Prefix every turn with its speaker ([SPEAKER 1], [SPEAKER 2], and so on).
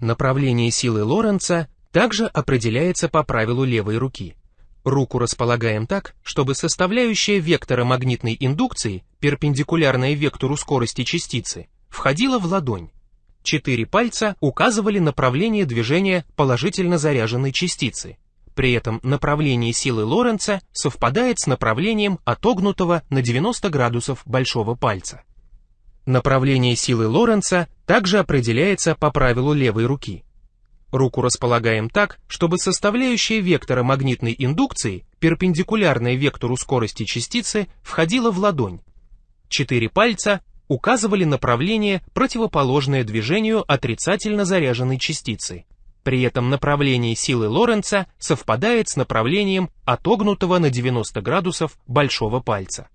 [SPEAKER 1] Направление силы Лоренца также определяется по правилу левой руки. Руку располагаем так, чтобы составляющая вектора магнитной индукции, перпендикулярная вектору скорости частицы, входила в ладонь. Четыре пальца указывали направление движения положительно заряженной частицы. При этом направление силы Лоренца совпадает с направлением отогнутого на 90 градусов большого пальца. Направление силы Лоренца также определяется по правилу левой руки. Руку располагаем так, чтобы составляющая вектора магнитной индукции, перпендикулярная вектору скорости частицы, входила в ладонь. Четыре пальца указывали направление, противоположное движению отрицательно заряженной частицы. При этом направление силы Лоренца совпадает с направлением отогнутого на 90 градусов большого пальца.